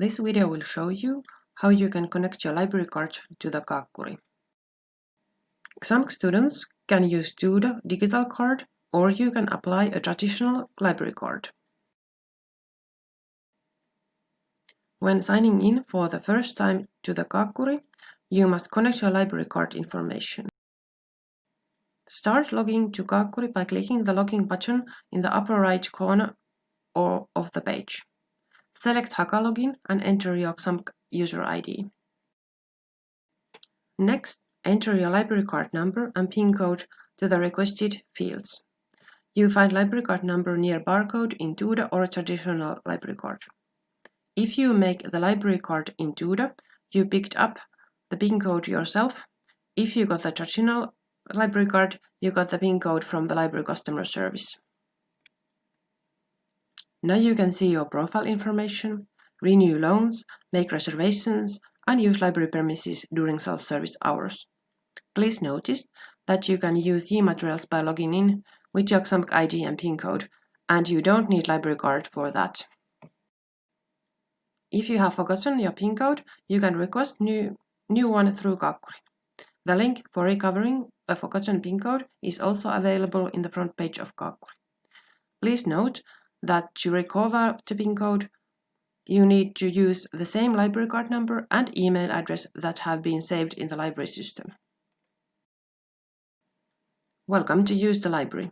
This video will show you how you can connect your library card to the Kaakkuri. Xamk students can use Duda digital card or you can apply a traditional library card. When signing in for the first time to the Kaakkuri, you must connect your library card information. Start logging to Kaakkuri by clicking the login button in the upper right corner or of the page. Select Haka login and enter your Xamk user ID. Next, enter your library card number and PIN code to the requested fields. You find library card number near barcode in Duda or traditional library card. If you make the library card in Duda, you picked up the PIN code yourself. If you got the traditional library card, you got the PIN code from the library customer service. Now you can see your profile information, renew loans, make reservations, and use library premises during self-service hours. Please notice that you can use e-materials by logging in with your Xamk ID and PIN code, and you don't need library card for that. If you have forgotten your PIN code, you can request new, new one through Kaakkuri. The link for recovering a forgotten PIN code is also available in the front page of Kaakkuri. Please note that to recover the PIN code, you need to use the same library card number and email address that have been saved in the library system. Welcome to use the library.